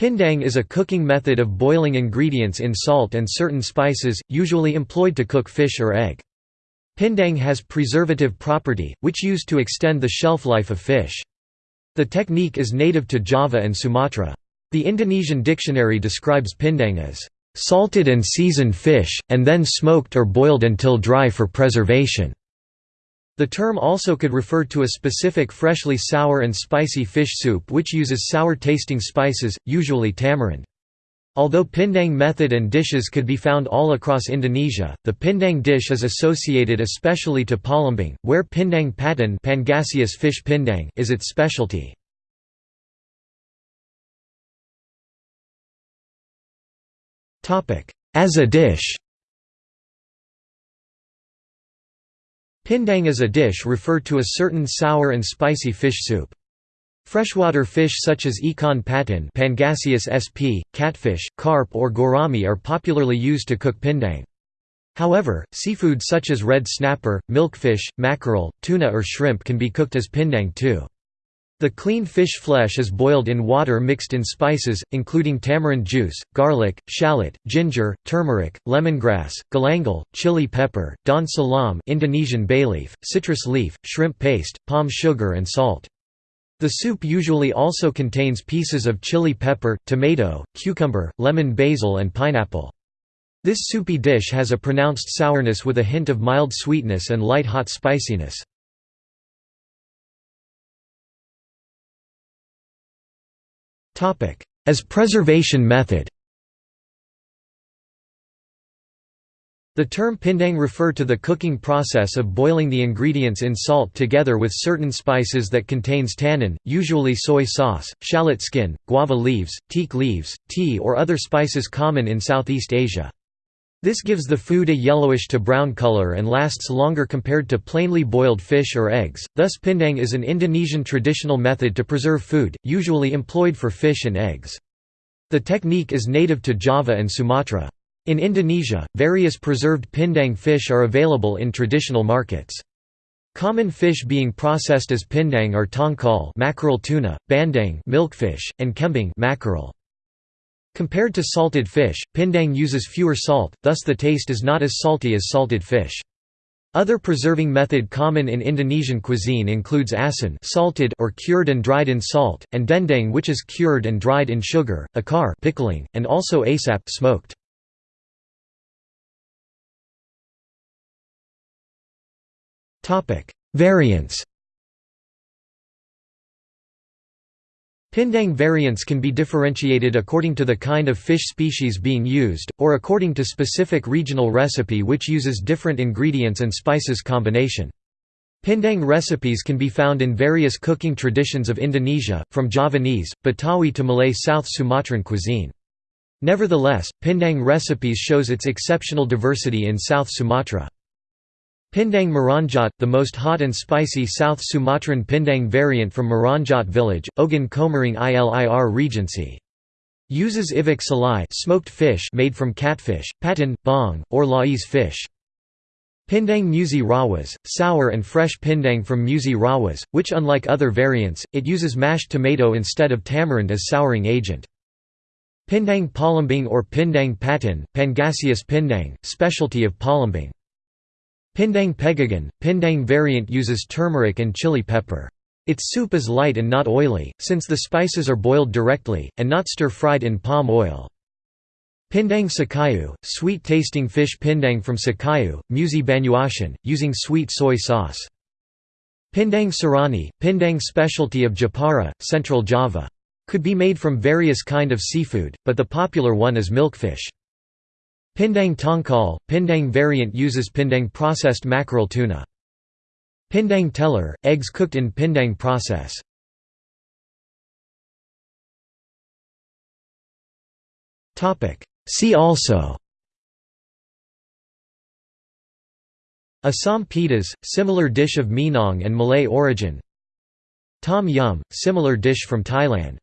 Pindang is a cooking method of boiling ingredients in salt and certain spices, usually employed to cook fish or egg. Pindang has preservative property, which used to extend the shelf life of fish. The technique is native to Java and Sumatra. The Indonesian dictionary describes pindang as salted and seasoned fish, and then smoked or boiled until dry for preservation. The term also could refer to a specific freshly sour and spicy fish soup which uses sour-tasting spices, usually tamarind. Although pindang method and dishes could be found all across Indonesia, the pindang dish is associated especially to Palembang, where pindang patin Pangasius fish pindang is its specialty. As a dish Pindang is a dish referred to a certain sour and spicy fish soup. Freshwater fish such as ikan patin Pangasius sp, catfish, carp or gourami are popularly used to cook pindang. However, seafood such as red snapper, milkfish, mackerel, tuna or shrimp can be cooked as pindang too. The clean fish flesh is boiled in water mixed in spices, including tamarind juice, garlic, shallot, ginger, turmeric, lemongrass, galangal, chili pepper, daun salam Indonesian bay leaf, citrus leaf, shrimp paste, palm sugar and salt. The soup usually also contains pieces of chili pepper, tomato, cucumber, lemon basil and pineapple. This soupy dish has a pronounced sourness with a hint of mild sweetness and light hot spiciness. As preservation method The term pindang refer to the cooking process of boiling the ingredients in salt together with certain spices that contains tannin, usually soy sauce, shallot skin, guava leaves, teak leaves, tea or other spices common in Southeast Asia. This gives the food a yellowish to brown color and lasts longer compared to plainly boiled fish or eggs, thus pindang is an Indonesian traditional method to preserve food, usually employed for fish and eggs. The technique is native to Java and Sumatra. In Indonesia, various preserved pindang fish are available in traditional markets. Common fish being processed as pindang are tongkol mackerel tuna, bandeng milkfish, and kembung mackerel. Compared to salted fish, pindang uses fewer salt, thus the taste is not as salty as salted fish. Other preserving method common in Indonesian cuisine includes asin salted or cured and dried in salt, and dendeng which is cured and dried in sugar, acar pickling, and also asap smoked. Variants Pindang variants can be differentiated according to the kind of fish species being used, or according to specific regional recipe which uses different ingredients and spices combination. Pindang recipes can be found in various cooking traditions of Indonesia, from Javanese, Betawi to Malay South Sumatran cuisine. Nevertheless, Pindang recipes shows its exceptional diversity in South Sumatra. Pindang Meranjat, the most hot and spicy South Sumatran Pindang variant from Meranjat village, Ogan Komering Ilir Regency. Uses iwak salai smoked fish made from catfish, patin, baung, or lais fish. Pindang Musi Rawas, sour and fresh pindang from Musi Rawas, which unlike other variants, it uses mashed tomato instead of tamarind as souring agent. Pindang Palembang or Pindang Patin, Pangasius Pindang, specialty of Palembang. Pindang Pegagan, Pindang variant uses turmeric and chili pepper. Its soup is light and not oily, since the spices are boiled directly, and not stir-fried in palm oil. Pindang Sekayu, sweet-tasting fish pindang from Sekayu, Musi Banyuasin, using sweet soy sauce. Pindang Serani, pindang specialty of Jepara, Central Java. Could be made from various kind of seafood, but the popular one is milkfish. Pindang tongkol, Pindang variant uses Pindang processed mackerel tuna. Pindang telur, eggs cooked in Pindang process. See also Asam pedas, similar dish of Minang and Malay origin Tom yum, similar dish from Thailand